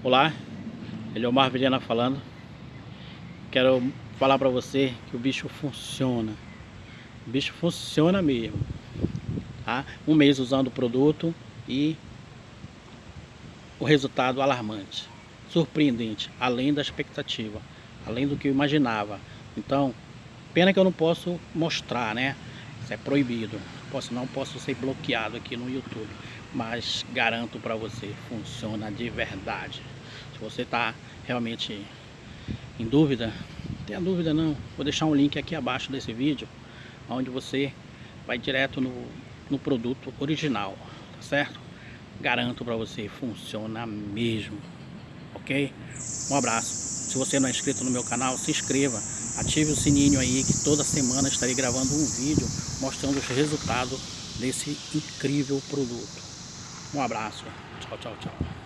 Olá, ele é o Mar Vilhena falando. Quero falar para você que o bicho funciona. O bicho funciona mesmo. Tá? Um mês usando o produto e o resultado alarmante, surpreendente, além da expectativa, além do que eu imaginava. Então, pena que eu não posso mostrar, né? Isso é proibido. Posso, não posso ser bloqueado aqui no YouTube mas garanto para você, funciona de verdade. Se você está realmente em dúvida, não tenha dúvida não, vou deixar um link aqui abaixo desse vídeo, onde você vai direto no, no produto original, tá certo? Garanto para você, funciona mesmo, ok? Um abraço. Se você não é inscrito no meu canal, se inscreva, ative o sininho aí que toda semana estarei gravando um vídeo mostrando os resultados desse incrível produto. Um abraço. Tchau, tchau, tchau.